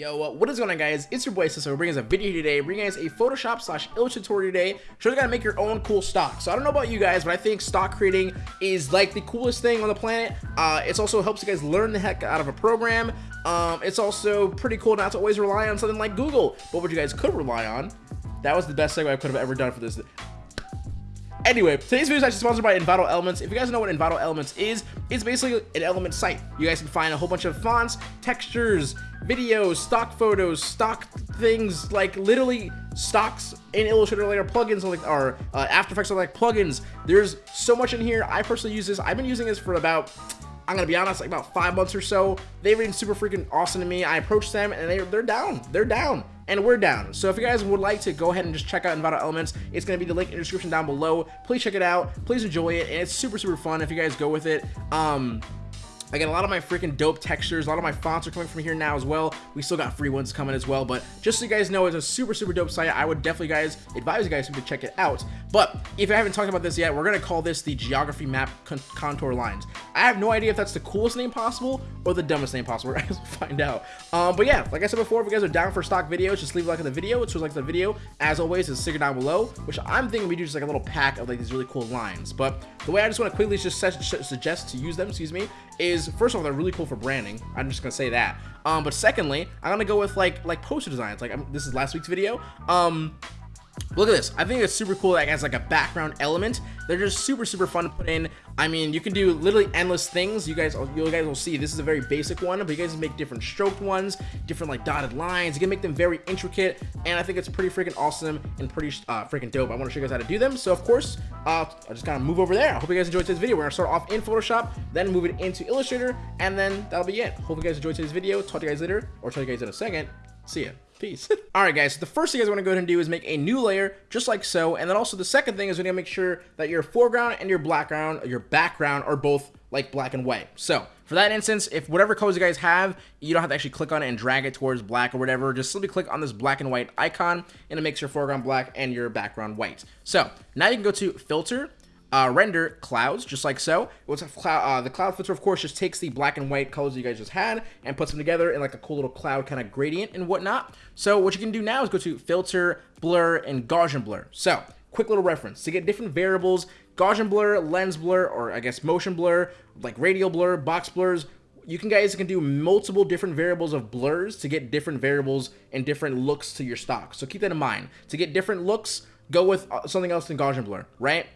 Yo, what is going on guys? It's your boy Sisso bringing us a video today, bringing us a Photoshop slash Illustrator tutorial today, showing you to make your own cool stock. So I don't know about you guys, but I think stock creating is like the coolest thing on the planet. Uh, it also helps you guys learn the heck out of a program. Um, it's also pretty cool not to always rely on something like Google, but what you guys could rely on, that was the best segue I could have ever done for this Anyway, today's video is actually sponsored by Envato Elements. If you guys know what Envato Elements is, it's basically an element site. You guys can find a whole bunch of fonts, textures, videos, stock photos, stock things, like literally stocks in Illustrator like our plugins like our uh, After Effects are like plugins. There's so much in here. I personally use this. I've been using this for about I'm gonna be honest, like about five months or so. They've been super freaking awesome to me. I approached them and they, they're down. They're down and we're down. So if you guys would like to go ahead and just check out Envato Elements, it's going to be the link in the description down below. Please check it out. Please enjoy it. And it's super, super fun if you guys go with it. Um, Again, a lot of my freaking dope textures, a lot of my fonts are coming from here now as well. We still got free ones coming as well, but just so you guys know, it's a super, super dope site. I would definitely guys advise you guys to check it out. But if I haven't talked about this yet, we're gonna call this the geography map con contour lines. I have no idea if that's the coolest name possible or the dumbest name possible. I guess we'll find out. Um, but yeah, like I said before, if you guys are down for stock videos, just leave a like on the video. It's like the video. As always, is sticker down below, which I'm thinking we do just like a little pack of like these really cool lines. But the way I just want to quickly just suggest to use them, excuse me, is first of all they're really cool for branding. I'm just gonna say that. Um, but secondly, I'm gonna go with like like poster designs. Like I'm, this is last week's video. Um, Look at this. I think it's super cool that it has like a background element. They're just super, super fun to put in. I mean, you can do literally endless things. You guys, you guys will see this is a very basic one, but you guys can make different stroked ones, different like dotted lines. You can make them very intricate, and I think it's pretty freaking awesome and pretty uh, freaking dope. I want to show you guys how to do them. So of course, uh, I'll just kind of move over there. I hope you guys enjoyed today's video. We're gonna start off in Photoshop, then move it into Illustrator, and then that'll be it. Hope you guys enjoyed today's video. Talk to you guys later, or talk to you guys in a second. See ya. Peace. All right, guys, so the first thing guys want to go ahead and do is make a new layer, just like so. And then also the second thing is we need to make sure that your foreground and your background, your background are both like black and white. So for that instance, if whatever colors you guys have, you don't have to actually click on it and drag it towards black or whatever. Just simply click on this black and white icon and it makes your foreground black and your background white. So now you can go to filter, uh, render clouds, just like so. What's cloud, uh, the cloud filter, of course, just takes the black and white colors you guys just had and puts them together in like a cool little cloud kind of gradient and whatnot. So what you can do now is go to filter, blur, and Gaussian blur. So quick little reference to get different variables, Gaussian blur, lens blur, or I guess motion blur, like radial blur, box blurs, you can guys can do multiple different variables of blurs to get different variables and different looks to your stock. So keep that in mind. To get different looks, go with uh, something else than Gaussian blur, right?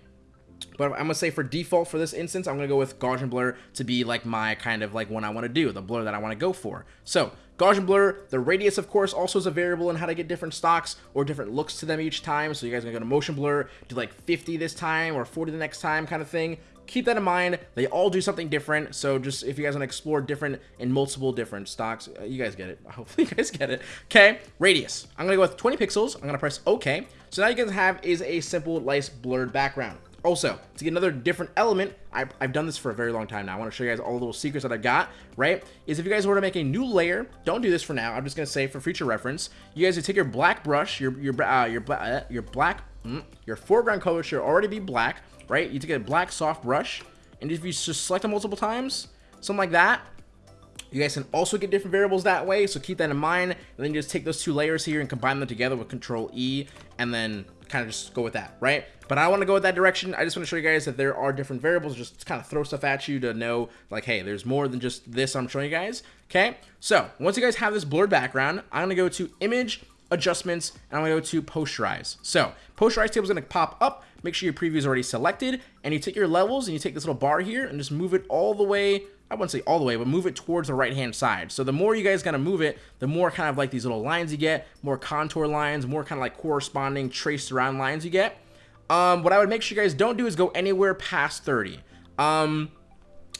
But I'm gonna say for default for this instance, I'm gonna go with Gaussian blur to be like my kind of like one I want to do, the blur that I want to go for. So Gaussian blur, the radius of course also is a variable in how to get different stocks or different looks to them each time. So you guys are gonna go to motion blur, do like 50 this time or 40 the next time kind of thing. Keep that in mind. They all do something different. So just if you guys want to explore different and multiple different stocks, uh, you guys get it. Hopefully you guys get it. Okay, radius. I'm gonna go with 20 pixels. I'm gonna press OK. So now you guys have is a simple, nice blurred background. Also, to get another different element, I've, I've, done this for a very long time now. I want to show you guys all the little secrets that I've got, right? Is if you guys were to make a new layer, don't do this for now. I'm just going to say for future reference, you guys would take your black brush, your your uh, your, uh, your black, mm, your foreground color should already be black, right? You take a black soft brush, and if you just select it multiple times, something like that, you guys can also get different variables that way, so keep that in mind. And then you just take those two layers here and combine them together with Control E, and then kind of just go with that, right? But I want to go with that direction. I just want to show you guys that there are different variables, just kind of throw stuff at you to know, like, hey, there's more than just this I'm showing you guys, okay? So, once you guys have this blurred background, I'm going to go to Image, Adjustments, and I'm going to go to Posterize. So, Posterize table is going to pop up. Make sure your preview is already selected, and you take your levels, and you take this little bar here, and just move it all the way I wouldn't say all the way, but move it towards the right-hand side. So the more you guys kind of move it, the more kind of like these little lines you get, more contour lines, more kind of like corresponding traced around lines you get. Um, what I would make sure you guys don't do is go anywhere past 30. Um,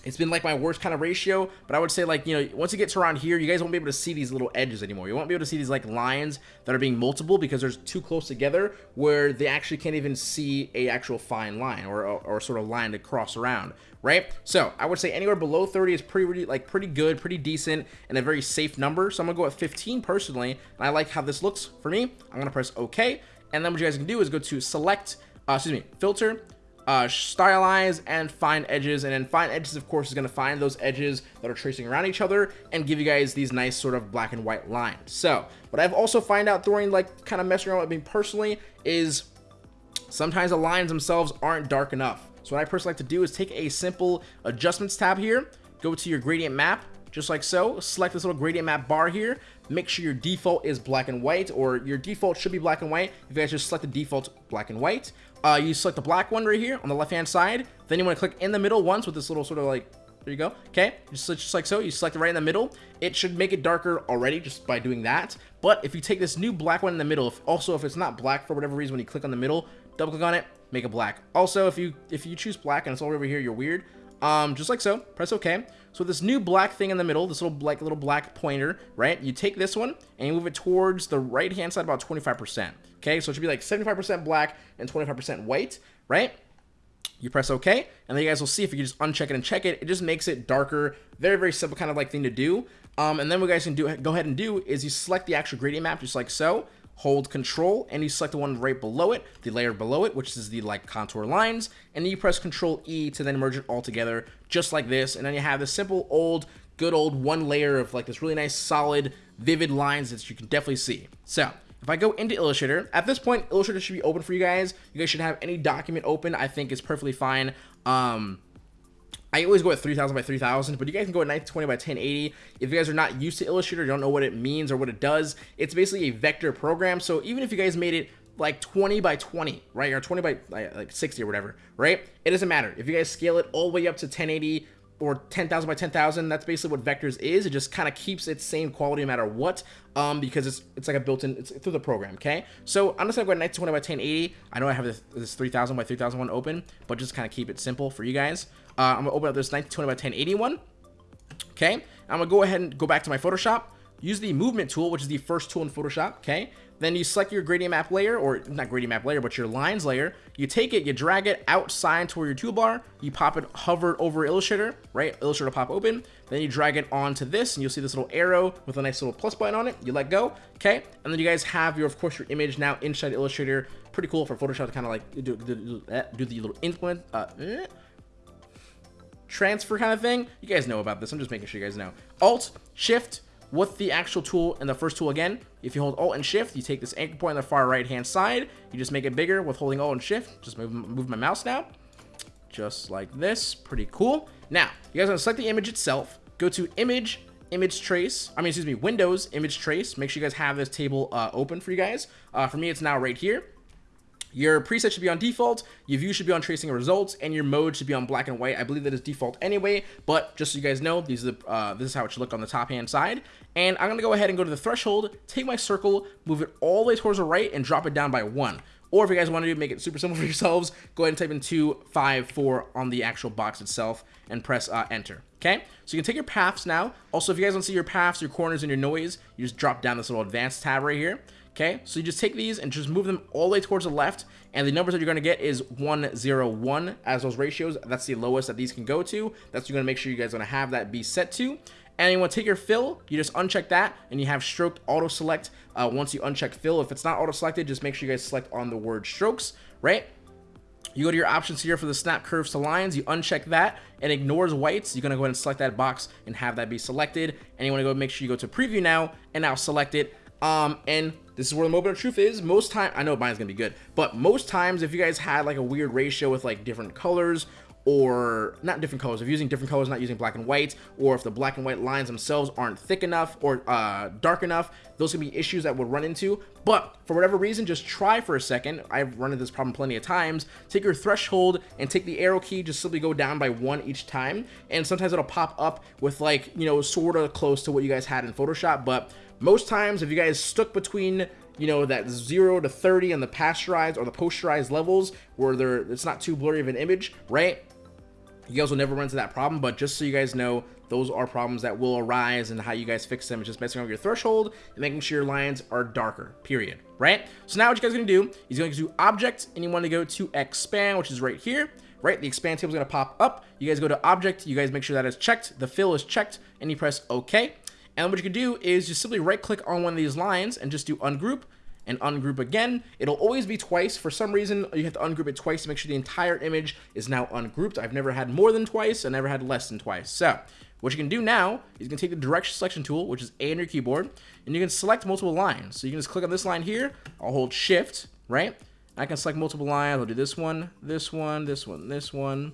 it's been like my worst kind of ratio, but I would say like, you know, once it gets around here, you guys won't be able to see these little edges anymore. You won't be able to see these like lines that are being multiple because they're too close together where they actually can't even see a actual fine line or, or, or sort of line to cross around, right? So I would say anywhere below 30 is pretty, like pretty good, pretty decent, and a very safe number. So I'm gonna go at 15 personally, and I like how this looks for me. I'm gonna press OK, and then what you guys can do is go to select, uh, excuse me, filter, uh, stylize and find edges. And then find edges of course is going to find those edges that are tracing around each other and give you guys these nice sort of black and white lines. So what I've also find out during like kind of messing around with me personally is sometimes the lines themselves aren't dark enough. So what I personally like to do is take a simple adjustments tab here go to your gradient map just like so select this little gradient map bar here. Make sure your default is black and white or your default should be black and white. If you guys just select the default black and white uh, you select the black one right here on the left hand side. Then you want to click in the middle once with this little sort of like there you go okay? Just, just like so you select it right in the middle. It should make it darker already just by doing that. But if you take this new black one in the middle if also if it's not black for whatever reason when you click on the middle double click on it make it black. Also if you if you choose black and it's all over here you're weird. Um, just like so, press OK. So this new black thing in the middle, this little like little black pointer, right? You take this one and you move it towards the right hand side about 25%. Okay, so it should be like 75% black and 25% white, right? You press OK, and then you guys will see if you just uncheck it and check it, it just makes it darker. Very, very simple kind of like thing to do. Um, and then what you guys can do, go ahead and do is you select the actual gradient map just like so hold control and you select the one right below it the layer below it which is the like contour lines and then you press control e to then merge it all together just like this and then you have this simple old good old one layer of like this really nice solid vivid lines that you can definitely see so if I go into Illustrator, at this point, Illustrator should be open for you guys. You guys should have any document open. I think is perfectly fine. Um, I always go at 3000 by 3000, but you guys can go at 1920 by 1080. If you guys are not used to Illustrator, don't know what it means or what it does, it's basically a vector program. So even if you guys made it like 20 by 20, right, or 20 by like 60 or whatever, right, it doesn't matter. If you guys scale it all the way up to 1080 or 10,000 by 10,000. That's basically what Vectors is. It just kind of keeps its same quality no matter what, um, because it's it's like a built-in, it's through the program, okay? So I'm just gonna go 1920 by 1080. I know I have this, this 3000 by 3000 one open, but just kind of keep it simple for you guys. Uh, I'm gonna open up this 1920 by 1080 one, okay? I'm gonna go ahead and go back to my Photoshop, use the movement tool, which is the first tool in Photoshop, okay? Then you select your gradient map layer, or not gradient map layer, but your lines layer. You take it, you drag it outside toward your toolbar. You pop it, hover over Illustrator, right? Illustrator pop open. Then you drag it onto this, and you'll see this little arrow with a nice little plus button on it. You let go, okay? And then you guys have your, of course, your image now inside Illustrator. Pretty cool for Photoshop to kind of like do, do, do, do the little implement, uh, eh, transfer kind of thing. You guys know about this. I'm just making sure you guys know. Alt, Shift, with the actual tool and the first tool again, if you hold Alt and Shift, you take this anchor point on the far right hand side, you just make it bigger with holding Alt and Shift. Just move, move my mouse now. Just like this. Pretty cool. Now, you guys want to select the image itself, go to Image, Image Trace, I mean, excuse me, Windows, Image Trace. Make sure you guys have this table uh, open for you guys. Uh, for me, it's now right here. Your preset should be on default, your view should be on tracing results, and your mode should be on black and white. I believe that is default anyway, but just so you guys know, these are the, uh, this is how it should look on the top hand side. And I'm gonna go ahead and go to the threshold, take my circle, move it all the way towards the right, and drop it down by one. Or if you guys want to make it super simple for yourselves, go ahead and type in 254 on the actual box itself and press uh, enter. Okay, so you can take your paths now. Also, if you guys don't see your paths, your corners, and your noise, you just drop down this little advanced tab right here. Okay, so you just take these and just move them all the way towards the left, and the numbers that you're going to get is 101 as those ratios. That's the lowest that these can go to. That's you're going to make sure you guys going to have that be set to. And you want to take your fill, you just uncheck that, and you have stroked auto select uh, once you uncheck fill. If it's not auto selected, just make sure you guys select on the word strokes, right? You go to your options here for the snap curves to lines, you uncheck that, and ignores whites. You're gonna go ahead and select that box and have that be selected. And you wanna go make sure you go to preview now, and now select it. Um, and this is where the moment of truth is. Most time, I know mine's gonna be good, but most times if you guys had like a weird ratio with like different colors or not different colors, if using different colors, not using black and white, or if the black and white lines themselves aren't thick enough or uh, dark enough, those can be issues that we'll run into. But for whatever reason, just try for a second. I've run into this problem plenty of times. Take your threshold and take the arrow key, just simply go down by one each time. And sometimes it'll pop up with like, you know, sort of close to what you guys had in Photoshop. But most times, if you guys stuck between you know that 0 to 30 on the pasterized or the posterized levels where they're it's not too blurry of an image right? You guys will never run into that problem but just so you guys know those are problems that will arise and how you guys fix them is just messing with your threshold and making sure your lines are darker period right? So now what you guys are gonna do is you're going to do object and you want to go to expand which is right here right? The expand table is going to pop up. You guys go to object. You guys make sure that is checked. The fill is checked and you press ok and what you can do is just simply right click on one of these lines and just do ungroup and ungroup again. It'll always be twice. For some reason, you have to ungroup it twice to make sure the entire image is now ungrouped. I've never had more than twice. I never had less than twice. So what you can do now is you can take the direction selection tool, which is A on your keyboard, and you can select multiple lines. So you can just click on this line here. I'll hold shift, right? I can select multiple lines. I'll do this one, this one, this one, this one.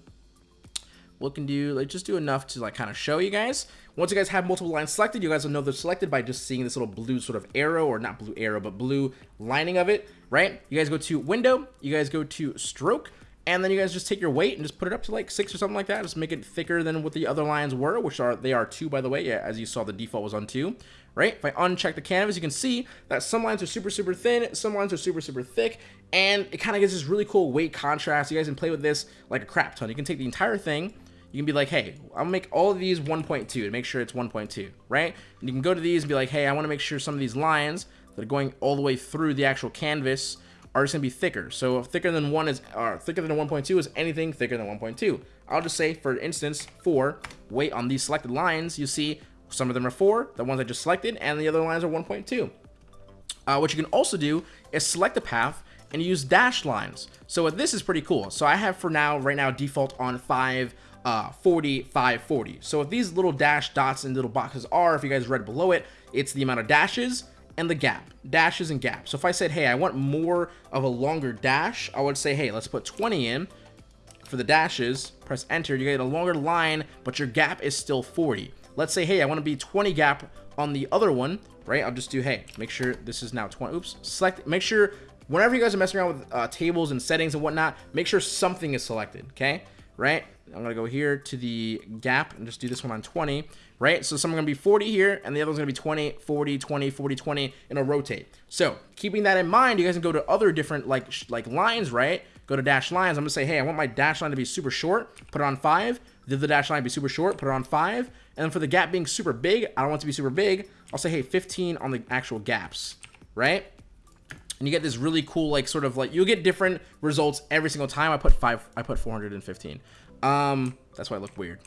Can do, like just do enough to like kind of show you guys. Once you guys have multiple lines selected, you guys will know they're selected by just seeing this little blue sort of arrow, or not blue arrow, but blue lining of it, right? You guys go to window, you guys go to stroke, and then you guys just take your weight and just put it up to like six or something like that. Just make it thicker than what the other lines were, which are, they are two by the way. Yeah, as you saw, the default was on two right? If I uncheck the canvas, you can see that some lines are super, super thin, some lines are super, super thick, and it kind of gives this really cool weight contrast. You guys can play with this like a crap ton. You can take the entire thing, you can be like, hey, I'll make all of these 1.2 to make sure it's 1.2, right? And you can go to these and be like, hey, I want to make sure some of these lines that are going all the way through the actual canvas are just going to be thicker. So thicker than 1 is, or thicker than 1.2 is anything thicker than 1.2. I'll just say, for instance, for weight on these selected lines, you see some of them are 4, the ones I just selected, and the other lines are 1.2. Uh, what you can also do is select a path and use dashed lines. So this is pretty cool. So I have for now, right now, default on 5, uh, 40, 5, 40. So what these little dash dots and little boxes are, if you guys read below it, it's the amount of dashes and the gap, dashes and gaps. So if I said, hey, I want more of a longer dash, I would say, hey, let's put 20 in for the dashes, press enter, you get a longer line, but your gap is still 40. Let's say, hey, I want to be 20 gap on the other one, right? I'll just do, hey, make sure this is now 20. Oops, select, make sure whenever you guys are messing around with uh, tables and settings and whatnot, make sure something is selected, okay? Right? I'm gonna go here to the gap and just do this one on 20, right? So some are gonna be 40 here, and the other one's gonna be 20, 40, 20, 40, 20, and it'll rotate. So keeping that in mind, you guys can go to other different like like lines, right? Go to dash lines. I'm gonna say, hey, I want my dash line to be super short. Put it on five. The dash line be super short? Put it on five. And then for the gap being super big, I don't want it to be super big. I'll say, hey, 15 on the actual gaps, right? And you get this really cool, like, sort of like, you'll get different results every single time. I put five, I put 415. Um, that's why I look weird.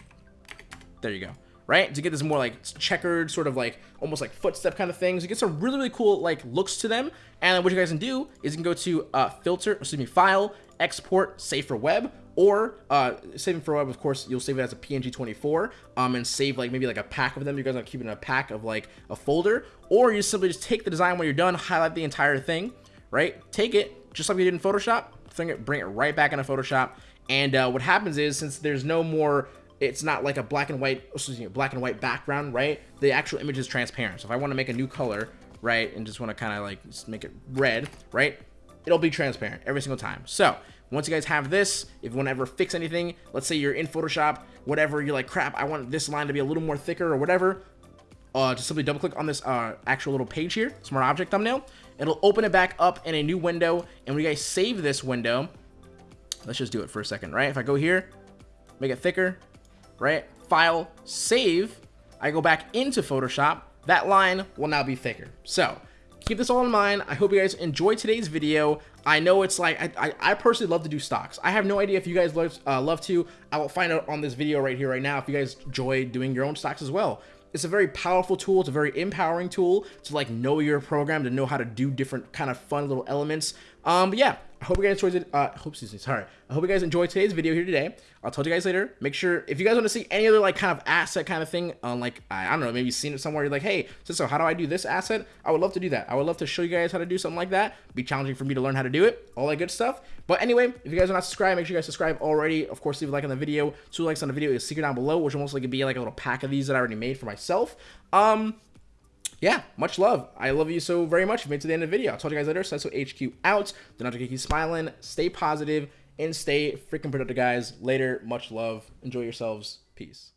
There you go. Right? To get this more like checkered, sort of like almost like footstep kind of things. You get some really, really cool like looks to them. And what you guys can do is you can go to uh, filter, excuse me, file, export, save for web, or uh, saving for web, of course, you'll save it as a PNG24 um, and save like maybe like a pack of them. You guys are keeping a pack of like a folder, or you simply just take the design when you're done, highlight the entire thing, right? Take it just like we did in Photoshop, bring it, bring it right back into Photoshop. And uh, what happens is since there's no more it's not like a black and white excuse me, black and white background right the actual image is transparent so if i want to make a new color right and just want to kind of like make it red right it'll be transparent every single time so once you guys have this, if you want to ever fix anything, let's say you're in Photoshop, whatever, you're like, crap, I want this line to be a little more thicker or whatever, uh, just simply double click on this uh, actual little page here, smart object thumbnail. It'll open it back up in a new window. And when you guys save this window, let's just do it for a second, right? If I go here, make it thicker, right? File, save, I go back into Photoshop, that line will now be thicker. So keep this all in mind. I hope you guys enjoyed today's video. I know it's like, I, I, I, personally love to do stocks. I have no idea if you guys love, uh, love to. I will find out on this video right here, right now, if you guys enjoy doing your own stocks as well. It's a very powerful tool. It's a very empowering tool to like know your program, to know how to do different kind of fun little elements. Um, but yeah, I hope you guys enjoyed it. Uh, hope, excuse me, sorry. I hope you guys enjoyed today's video here today. I'll talk to you guys later. Make sure, if you guys want to see any other like kind of asset kind of thing on like, I, I don't know, maybe seen it somewhere, you're like, hey, so, so how do I do this asset? I would love to do that. I would love to show you guys how to do something like that. Be challenging for me to learn how to do it. All that good stuff. But anyway, if you guys are not subscribed, make sure you guys subscribe already. Of course, leave a like on the video. Two likes on the video is secret down below, which will most be like a little pack of these that I already made for myself. Um, yeah, much love. I love you so very much. Made it to the end of the video, I'll talk to you guys later. So HQ out. Do not keep smiling. Stay positive and stay freaking productive, guys. Later. Much love. Enjoy yourselves. Peace.